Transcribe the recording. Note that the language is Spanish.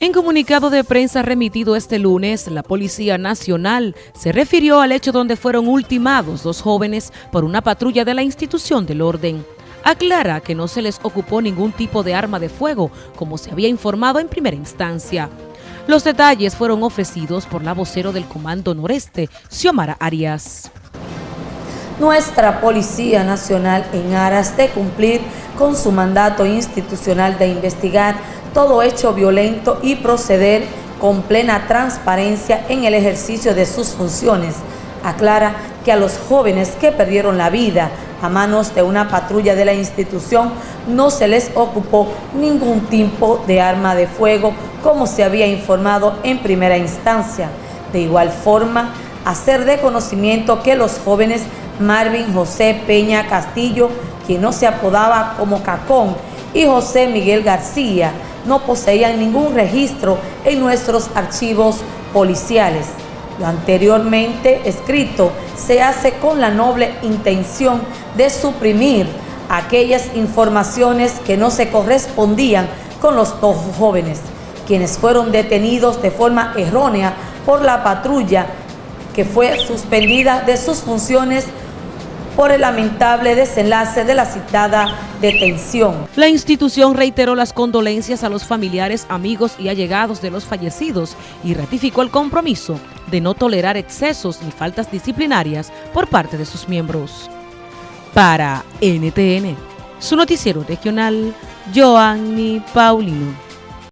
En comunicado de prensa remitido este lunes, la Policía Nacional se refirió al hecho donde fueron ultimados dos jóvenes por una patrulla de la institución del orden. Aclara que no se les ocupó ningún tipo de arma de fuego, como se había informado en primera instancia. Los detalles fueron ofrecidos por la vocero del Comando Noreste, Xiomara Arias. Nuestra Policía Nacional, en aras de cumplir con su mandato institucional de investigar todo hecho violento y proceder con plena transparencia en el ejercicio de sus funciones. Aclara que a los jóvenes que perdieron la vida a manos de una patrulla de la institución no se les ocupó ningún tipo de arma de fuego como se había informado en primera instancia. De igual forma, hacer de conocimiento que los jóvenes Marvin José Peña Castillo, quien no se apodaba como Cacón, y José Miguel García, no poseían ningún registro en nuestros archivos policiales. Lo anteriormente escrito se hace con la noble intención de suprimir aquellas informaciones que no se correspondían con los dos jóvenes, quienes fueron detenidos de forma errónea por la patrulla que fue suspendida de sus funciones por el lamentable desenlace de la citada detención. La institución reiteró las condolencias a los familiares, amigos y allegados de los fallecidos y ratificó el compromiso de no tolerar excesos ni faltas disciplinarias por parte de sus miembros. Para NTN, su noticiero regional, Joanny Paulino.